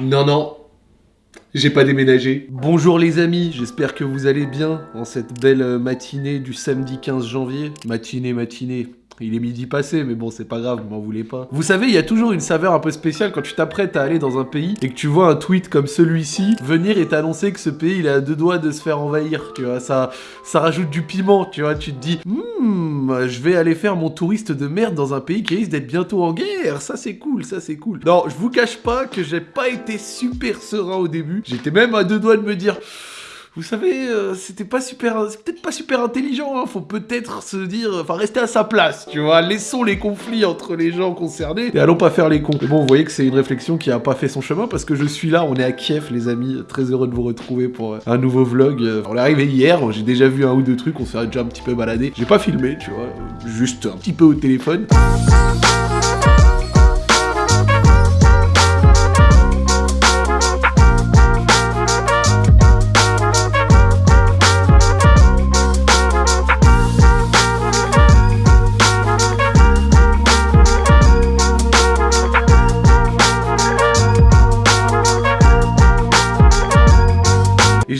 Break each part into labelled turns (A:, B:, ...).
A: Non, non. J'ai pas déménagé. Bonjour les amis, j'espère que vous allez bien en cette belle euh, matinée du samedi 15 janvier. Matinée, matinée. Il est midi passé, mais bon, c'est pas grave, m'en voulez pas. Vous savez, il y a toujours une saveur un peu spéciale quand tu t'apprêtes à aller dans un pays et que tu vois un tweet comme celui-ci venir et t'annoncer que ce pays, il est à deux doigts de se faire envahir, tu vois. Ça, ça rajoute du piment, tu vois. Tu te dis, hmm, je vais aller faire mon touriste de merde dans un pays qui risque d'être bientôt en guerre. Ça, c'est cool, ça, c'est cool. Non, je vous cache pas que j'ai pas été super serein au début. J'étais même à deux doigts de me dire vous savez, euh, c'était pas super, c'est peut-être pas super intelligent. Hein. Faut peut-être se dire, enfin rester à sa place, tu vois. Laissons les conflits entre les gens concernés et allons pas faire les cons. Mais bon, vous voyez que c'est une réflexion qui a pas fait son chemin parce que je suis là. On est à Kiev, les amis. Très heureux de vous retrouver pour euh, un nouveau vlog. Euh, on est arrivé hier. J'ai déjà vu un ou deux trucs. On s'est déjà un petit peu baladé. J'ai pas filmé, tu vois. Juste un petit peu au téléphone.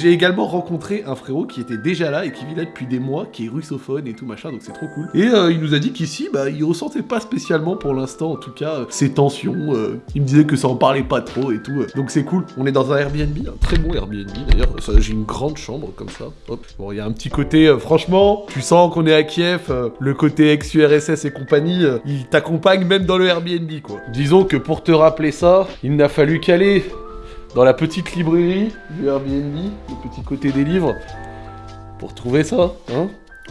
A: J'ai également rencontré un frérot qui était déjà là et qui vit là depuis des mois, qui est russophone et tout machin, donc c'est trop cool. Et euh, il nous a dit qu'ici, bah, il ressentait pas spécialement pour l'instant, en tout cas, euh, ces tensions. Euh, il me disait que ça en parlait pas trop et tout. donc c'est cool. On est dans un Airbnb, un très bon Airbnb d'ailleurs. J'ai une grande chambre comme ça. Hop. Bon, il y a un petit côté, franchement, tu sens qu'on est à Kiev, le côté ex-URSS et compagnie, il t'accompagne même dans le Airbnb, quoi. Disons que pour te rappeler ça, il n'a fallu qu'aller dans la petite librairie du Airbnb, le petit côté des livres, pour trouver ça, hein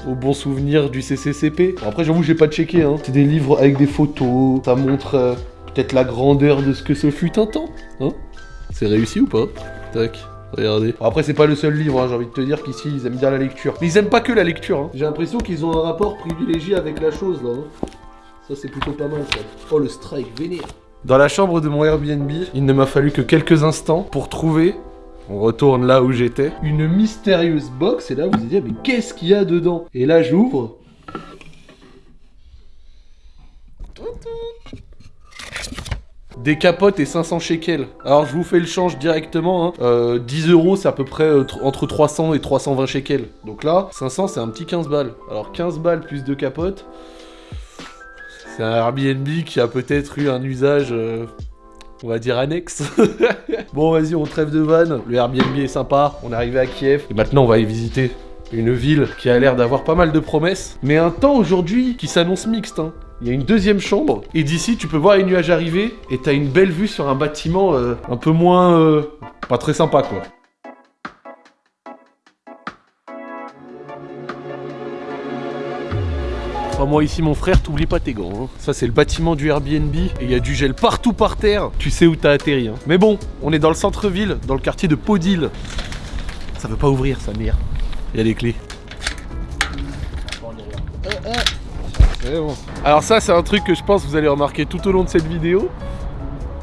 A: au bon souvenir du CCCP. après, j'avoue, j'ai pas checké, hein. C'est des livres avec des photos, ça montre euh, peut-être la grandeur de ce que ce fut un temps, hein C'est réussi ou pas? Tac. Regardez. après, c'est pas le seul livre, hein, j'ai envie de te dire qu'ici, ils aiment bien la lecture. Mais ils aiment pas que la lecture, hein. J'ai l'impression qu'ils ont un rapport privilégié avec la chose, là. Hein. Ça, c'est plutôt pas mal, ça. Oh, le strike vénère. Dans la chambre de mon Airbnb, il ne m'a fallu que quelques instants pour trouver on retourne là où j'étais. Une mystérieuse box, et là vous vous dites, mais qu'est-ce qu'il y a dedans? Et là j'ouvre. Des capotes et 500 shekels. Alors je vous fais le change directement. 10 hein. euh, euros c'est à peu près euh, entre 300 et 320 shekels. Donc là, 500 c'est un petit 15 balles. Alors 15 balles plus de capotes. C'est un Airbnb qui a peut-être eu un usage, euh, on va dire, annexe. bon, vas-y, on trêve de vanne. Le Airbnb est sympa. On est arrivé à Kiev. Et maintenant, on va y visiter une ville qui a l'air d'avoir pas mal de promesses. Mais un temps aujourd'hui qui s'annonce mixte. Hein. Il y a une deuxième chambre, et d'ici tu peux voir les nuages arriver, et t'as une belle vue sur un bâtiment euh, un peu moins... Euh, pas très sympa quoi. Moi ici mon frère, t'oublies pas tes gants. Hein. Ça c'est le bâtiment du Airbnb et il y a du gel partout par terre. Tu sais où t'as atterri. Hein. Mais bon, on est dans le centre-ville, dans le quartier de Podil. Ça veut pas ouvrir sa mère. Il y a des clés. Alors ça c'est un truc que je pense que vous allez remarquer tout au long de cette vidéo.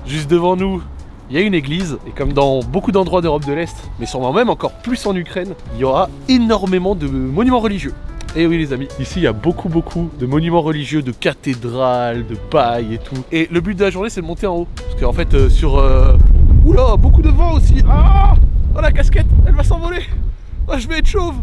A: Juste devant nous, il y a une église, et comme dans beaucoup d'endroits d'Europe de l'Est, mais sûrement même encore plus en Ukraine, il y aura énormément de monuments religieux. Et eh oui les amis, ici il y a beaucoup beaucoup de monuments religieux, de cathédrales, de paille et tout. Et le but de la journée c'est de monter en haut. Parce qu'en fait euh, sur... Euh... Oula, beaucoup de vent aussi. Ah Oh la casquette, elle va s'envoler. Ah je vais être chauve.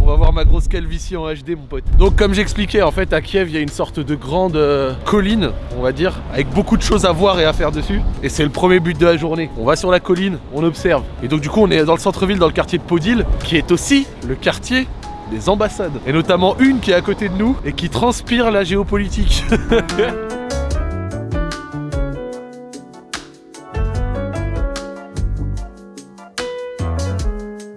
A: On va voir ma grosse calvitie en HD mon pote. Donc comme j'expliquais en fait à Kiev il y a une sorte de grande euh, colline on va dire Avec beaucoup de choses à voir et à faire dessus. Et c'est le premier but de la journée. On va sur la colline, on observe. Et donc du coup on est dans le centre-ville dans le quartier de Podil Qui est aussi le quartier des ambassades. Et notamment une qui est à côté de nous et qui transpire la géopolitique.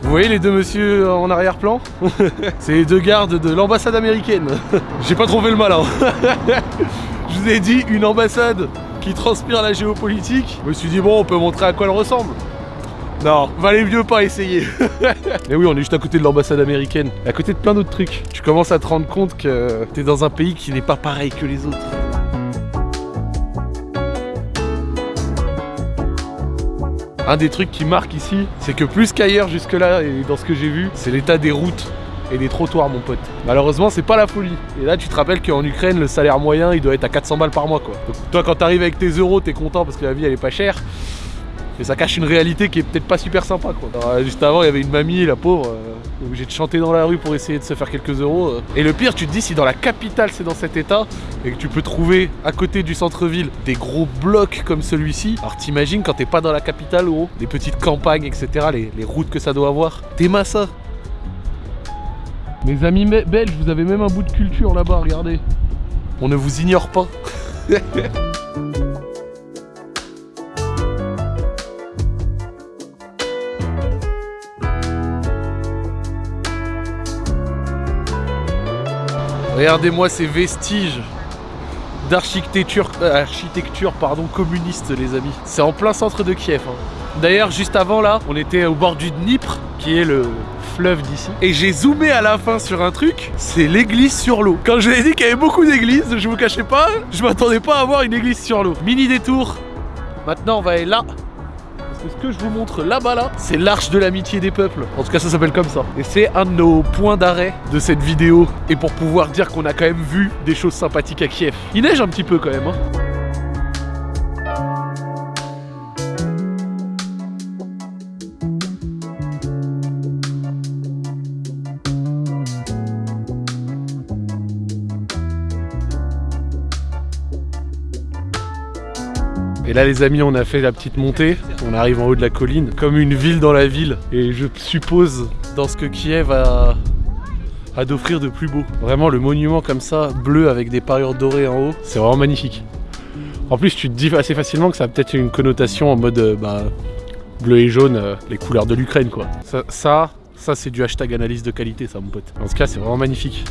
A: Vous voyez les deux messieurs en arrière-plan? C'est les deux gardes de l'ambassade américaine. J'ai pas trouvé le malin. Je vous ai dit une ambassade qui transpire la géopolitique. Je me suis dit bon on peut montrer à quoi elle ressemble. Non, valait mieux pas essayer. Mais oui, on est juste à côté de l'ambassade américaine, à côté de plein d'autres trucs. Tu commences à te rendre compte que t'es dans un pays qui n'est pas pareil que les autres. Un des trucs qui marque ici, c'est que plus qu'ailleurs jusque-là, et dans ce que j'ai vu, c'est l'état des routes et des trottoirs mon pote. Malheureusement c'est pas la folie. Et là tu te rappelles qu'en Ukraine le salaire moyen il doit être à 400 balles par mois quoi. Donc toi quand t'arrives avec tes euros t'es content parce que la vie elle est pas chère. Mais ça cache une réalité qui est peut-être pas super sympa quoi. Alors, juste avant, il y avait une mamie, la pauvre, euh, obligée de chanter dans la rue pour essayer de se faire quelques euros. euh. Et le pire, tu te dis, si dans la capitale c'est dans cet état, et que tu peux trouver à côté du centre-ville des gros blocs comme celui-ci, alors t'imagines quand t'es pas dans la capitale, gros, des petites campagnes, etc., les, les routes que ça doit avoir. T'es ça Mes amis belges, vous avez même un bout de culture là-bas, regardez. On ne vous ignore pas. Regardez-moi ces vestiges d'architecture euh, pardon communiste les amis. C'est en plein centre de Kiev. hein. D'ailleurs juste avant là, on était au bord du Dnipr qui est le fleuve d'ici et j'ai zoomé à la fin sur un truc, c'est l'église sur l'eau. Quand je l'ai dit qu'il y avait beaucoup d'églises, je vous cachais pas, je m'attendais pas à voir une église sur l'eau. Mini détour. Maintenant on va aller là. Ce que je vous montre là-bas là, c'est l'arche de l'amitié des peuples. En tout cas ça s'appelle comme ça. Et c'est un de nos points d'arrêt de cette vidéo. Et pour pouvoir dire qu'on a quand même vu des choses sympathiques à Kiev. Il neige un petit peu quand même. hein. Là les amis on a fait la petite montée, on arrive en haut de la colline, comme une ville dans la ville. Et je suppose dans ce que Kiev a, d'offrir de plus beau. Vraiment le monument comme ça, bleu avec des parures dorées en haut, c'est vraiment magnifique. En plus tu te dis assez facilement que ça a peut-être une connotation en mode euh, bah, bleu et jaune, euh, les couleurs de l'Ukraine quoi. Ça, ça, ça, c'est du hashtag analyse de qualité ça mon pote. En tout cas c'est vraiment magnifique.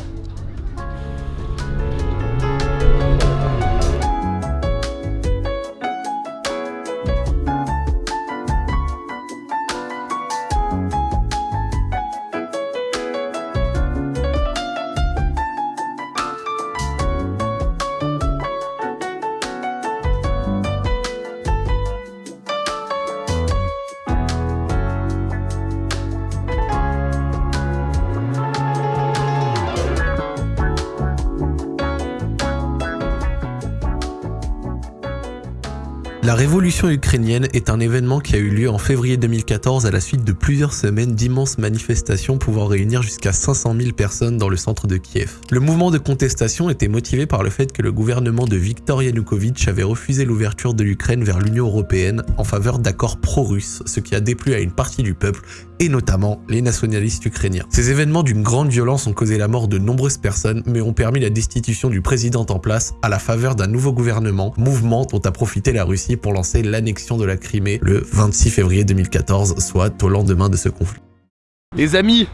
B: La révolution ukrainienne est un événement qui a eu lieu en février 2014 à la suite de plusieurs semaines d'immenses manifestations pouvant réunir jusqu'à 500 000 personnes dans le centre de Kiev. Le mouvement de contestation était motivé par le fait que le gouvernement de Viktor Yanukovych avait refusé l'ouverture de l'Ukraine vers l'Union européenne en faveur d'accords pro-russes, ce qui a déplu à une partie du peuple et notamment les nationalistes ukrainiens. Ces événements d'une grande violence ont causé la mort de nombreuses personnes, mais ont permis la destitution du président en place à la faveur d'un nouveau gouvernement, mouvement dont a profité la Russie pour lancer l'annexion de la Crimée le 26 février 2014, soit au lendemain de ce conflit.
A: Les amis,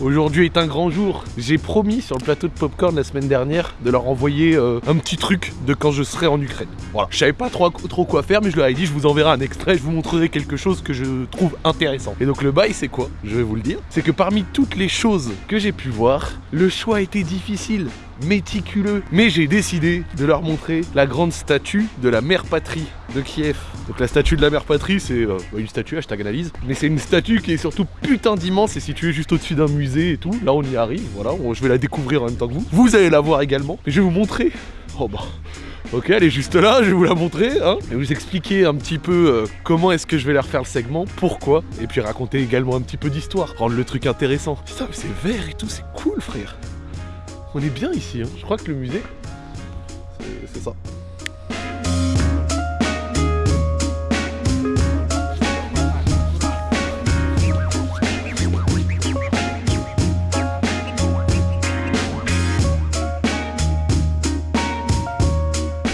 A: aujourd'hui est un grand jour. J'ai promis sur le plateau de Popcorn la semaine dernière de leur envoyer euh, un petit truc de quand je serai en Ukraine. Voilà. Je savais pas trop, trop quoi faire, mais je leur ai dit je vous enverrai un extrait, je vous montrerai quelque chose que je trouve intéressant. Et donc le bail c'est quoi? Je vais vous le dire. C'est que parmi toutes les choses que j'ai pu voir, le choix était difficile méticuleux. Mais j'ai décidé de leur montrer la grande statue de la mère patrie de Kiev. Donc la statue de la mère patrie, c'est euh, une statue, hashtag analyse. Mais c'est une statue qui est surtout putain d'immense et située juste au-dessus d'un musée et tout. Là on y arrive, voilà, je vais la découvrir en même temps que vous. Vous allez la voir également. Mais je vais vous montrer. Oh bah. Ok, elle est juste là, je vais vous la montrer, hein. Et vous expliquer un petit peu euh, comment est-ce que je vais leur faire le segment, pourquoi, et puis raconter également un petit peu d'histoire, rendre le truc intéressant. C'est vert et tout, c'est cool, frère. On est bien ici, hein. je crois que le musée, c'est- ça.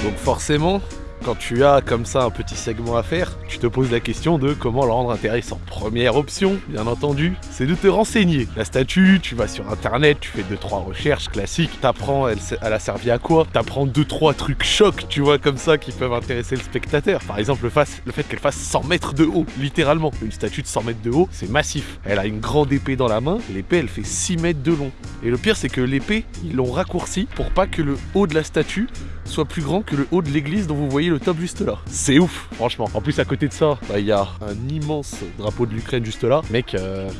A: Donc forcément, quand tu as comme ça un petit segment à faire, te poses la question de comment le rendre intéressant. Première option, bien entendu, c'est de te renseigner. La statue, tu vas sur internet, tu fais 2-3 recherches classiques, t'apprends elle, elle a servi à quoi, t'apprends 2-3 trucs chocs, tu vois, comme ça, qui peuvent intéresser le spectateur. Par exemple, le, fait qu'elle fasse 100 mètres de haut, littéralement. Une statue de 100 mètres de haut, c'est massif. Elle a une grande épée dans la main, l'épée elle fait 6 mètres de long. Et le pire, c'est que l'épée, ils l'ont raccourci pour pas que le haut de la statue soit plus grand que le haut de l'église dont vous voyez le top juste là. C'est ouf, franchement. En plus, à côté de ça, bah, il y a un immense drapeau de l'Ukraine juste là. Mec, euh,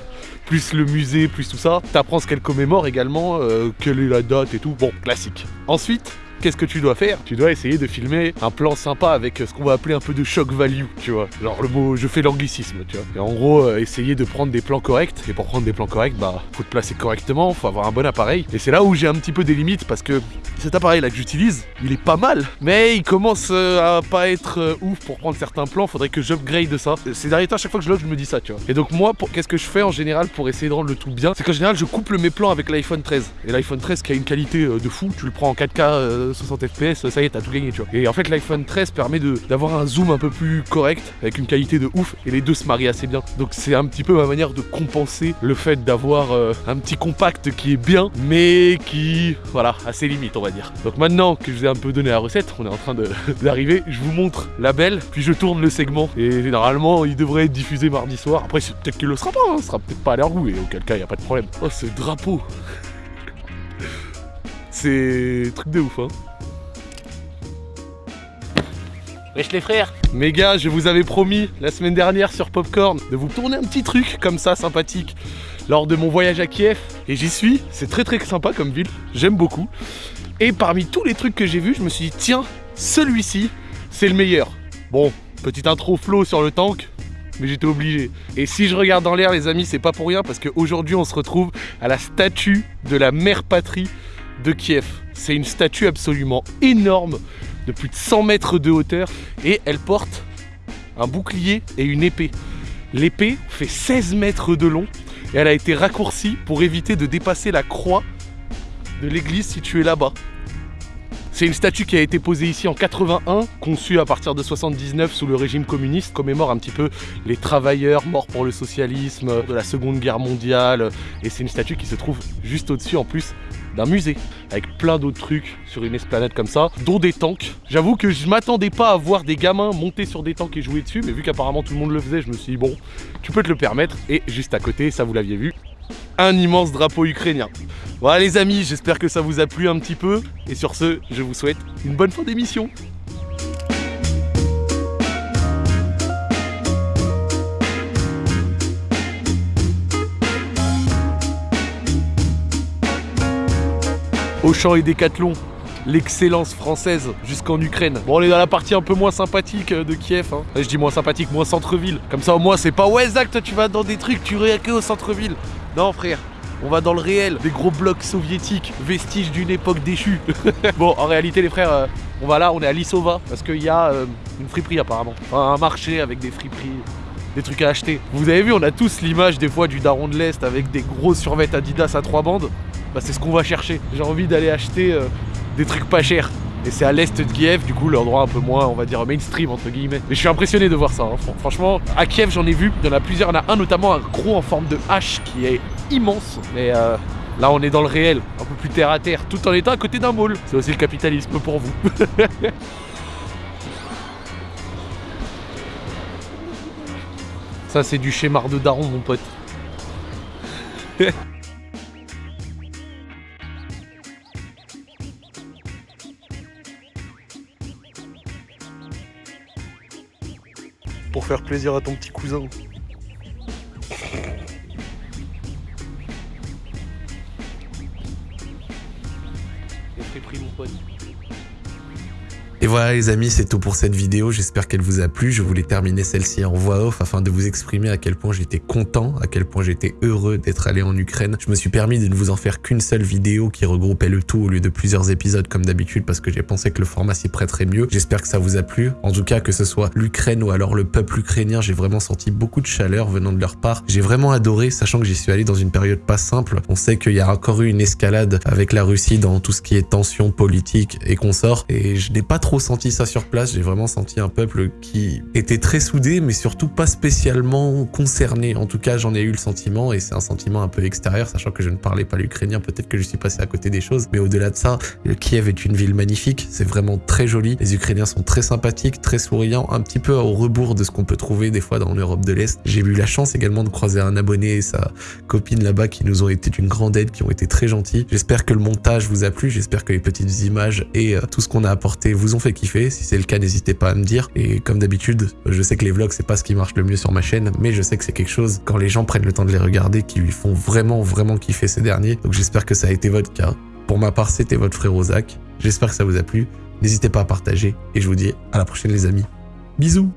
A: plus le musée, plus tout ça, t'apprends ce qu'elle commémore également, euh, quelle est la date et tout. Bon, classique. Ensuite, qu'est-ce que tu dois faire? Tu dois essayer de filmer un plan sympa avec ce qu'on va appeler un peu de shock value, tu vois. Genre le mot, je fais l'anglicisme, tu vois. Et en gros, euh, essayer de prendre des plans corrects. Et pour prendre des plans corrects, bah, faut te placer correctement, faut avoir un bon appareil. Et c'est là où j'ai un petit peu des limites parce que cet appareil là que j'utilise, il est pas mal, mais il commence euh, à pas être euh, ouf pour prendre certains plans. Faudrait que j'upgrade ça. Ces derniers temps, à chaque fois que je log, je me dis ça, tu vois. Et donc moi, qu'est-ce que je fais en général pour essayer de rendre le tout bien? C'est qu'en général, je couple mes plans avec l'iPhone 13. Et l'iPhone 13 qui a une qualité de fou, tu le prends en 4K 60 fps, ça y est, t'as tout gagné, tu vois. Et en fait, l'iPhone 13 permet d'avoir un zoom un peu plus correct, avec une qualité de ouf, et les deux se marient assez bien. Donc c'est un petit peu ma manière de compenser le fait d'avoir euh, un petit compact qui est bien, mais qui, voilà, a ses limites, on va dire. Donc maintenant que je vous ai un peu donné la recette, on est en train d'arriver, je vous montre la belle, puis je tourne le segment. Et généralement, il devrait être diffusé mardi soir. Après, peut-être qu'il le sera pas, hein, ce sera peut-être pas à l'air goût, et auquel cas, il n'y a pas de problème. Oh, ce drapeau C'est truc de ouf, hein
C: Wesh les frères
A: Mes gars, je vous avais promis la semaine dernière sur Popcorn de vous tourner un petit truc comme ça, sympathique, lors de mon voyage à Kiev. Et j'y suis, c'est très très sympa comme ville, j'aime beaucoup. Et parmi tous les trucs que j'ai vus, je me suis dit, tiens, celui-ci, c'est le meilleur. Bon, petite intro flow sur le tank, mais j'étais obligé. Et si je regarde dans l'air, les amis, c'est pas pour rien, parce qu'aujourd'hui, on se retrouve à la statue de la mère patrie de Kiev. C'est une statue absolument énorme de plus de 100 mètres de hauteur et elle porte un bouclier et une épée. L'épée fait 16 mètres de long et elle a été raccourcie pour éviter de dépasser la croix de l'église située là-bas. C'est une statue qui a été posée ici en 81, conçue à partir de 79 sous le régime communiste, commémore un petit peu les travailleurs morts pour le socialisme de la Seconde Guerre mondiale. Et c'est une statue qui se trouve juste au-dessus en plus d'un musée avec plein d'autres trucs sur une esplanade comme ça, dont des tanks. J'avoue que je m'attendais pas à voir des gamins monter sur des tanks et jouer dessus, mais vu qu'apparemment tout le monde le faisait, je me suis dit bon, tu peux te le permettre. Et juste à côté, ça vous l'aviez vu, un immense drapeau ukrainien. Voilà les amis, j'espère que ça vous a plu un petit peu. Et sur ce, je vous souhaite une bonne fin d'émission. Auchan et Décathlon, l'excellence française jusqu'en Ukraine. Bon, on est dans la partie un peu moins sympathique de Kiev. Hein. Je dis moins sympathique, moins centre-ville. Comme ça, au moins, c'est pas ouais, Zach, toi tu vas dans des trucs, tu que au centre-ville. Non, frère. On va dans le réel, des gros blocs soviétiques, vestiges d'une époque déchue. bon, en réalité, les frères, euh, on va là, on est à Lissova, parce qu'il y a euh, une friperie apparemment. un marché avec des friperies, des trucs à acheter. Vous avez vu, on a tous l'image des fois du daron de l'Est avec des gros survêtements Adidas à trois bandes. Bah, c'est ce qu'on va chercher. J'ai envie d'aller acheter euh, des trucs pas chers. Et c'est à l'est de Kiev, du coup l'endroit un peu moins, on va dire, mainstream entre guillemets. Mais je suis impressionné de voir ça. Hein. Franchement, à Kiev j'en ai vu, il y en a plusieurs. Il y en a un notamment, un gros en forme de hache qui est immense. Mais euh, là on est dans le réel, un peu plus terre à terre, tout en étant à côté d'un mall. C'est aussi le capitalisme pour vous. ça c'est du schéma de daron mon pote. faire plaisir à ton petit cousin. pris mon pote.
B: Voilà les amis, c'est tout pour cette vidéo, j'espère qu'elle vous a plu. Je voulais terminer celle-ci en voix off afin de vous exprimer à quel point j'étais content, à quel point j'étais heureux d'être allé en Ukraine. Je me suis permis de ne vous en faire qu'une seule vidéo qui regroupait le tout au lieu de plusieurs épisodes comme d'habitude parce que j'ai pensé que le format s'y prêterait mieux. J'espère que ça vous a plu. En tout cas, que ce soit l'Ukraine ou alors le peuple ukrainien, j'ai vraiment senti beaucoup de chaleur venant de leur part. J'ai vraiment adoré, sachant que j'y suis allé dans une période pas simple. On sait qu'il y a encore eu une escalade avec la Russie dans tout ce qui est tension politique et consort et je n'ai pas trop senti ça sur place, j'ai vraiment senti un peuple qui était très soudé, mais surtout pas spécialement concerné. En tout cas, j'en ai eu le sentiment, et c'est un sentiment un peu extérieur, sachant que je ne parlais pas l'ukrainien, peut-être que je suis passé à côté des choses, mais au-delà de ça, Kiev est une ville magnifique, c'est vraiment très joli, les Ukrainiens sont très sympathiques, très souriants, un petit peu au rebours de ce qu'on peut trouver des fois dans l'Europe de l'Est. J'ai eu la chance également de croiser un abonné et sa copine là-bas qui nous ont été d'une grande aide, qui ont été très gentils. J'espère que le montage vous a plu, j'espère que les petites images et euh, tout ce qu'on a apporté vous ont Si c'est le cas, n'hésitez pas à me dire. Et comme d'habitude, je sais que les vlogs, c'est pas ce qui marche le mieux sur ma chaîne, mais je sais que c'est quelque chose, quand les gens prennent le temps de les regarder, qui lui font vraiment, vraiment kiffer ces derniers. Donc j'espère que ça a été votre cas. Pour ma part, c'était votre frère Zach. J'espère que ça vous a plu. N'hésitez pas à partager et je vous dis à la prochaine les amis. Bisous